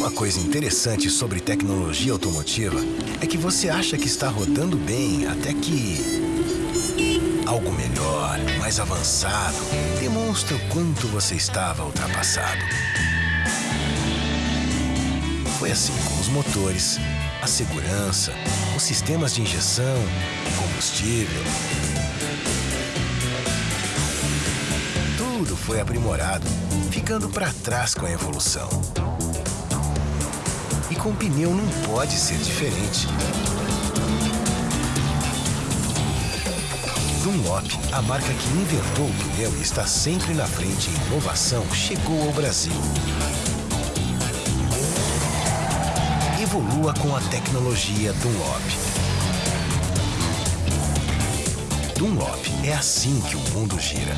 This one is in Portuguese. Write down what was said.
Uma coisa interessante sobre tecnologia automotiva é que você acha que está rodando bem até que. Algo melhor, mais avançado, demonstra o quanto você estava ultrapassado. Foi assim com os motores, a segurança, os sistemas de injeção, combustível. Tudo foi aprimorado, ficando para trás com a evolução. E com pneu não pode ser diferente. Dunlop, a marca que inventou o pneu e está sempre na frente em inovação, chegou ao Brasil. Evolua com a tecnologia Dunlop. Dunlop é assim que o mundo gira.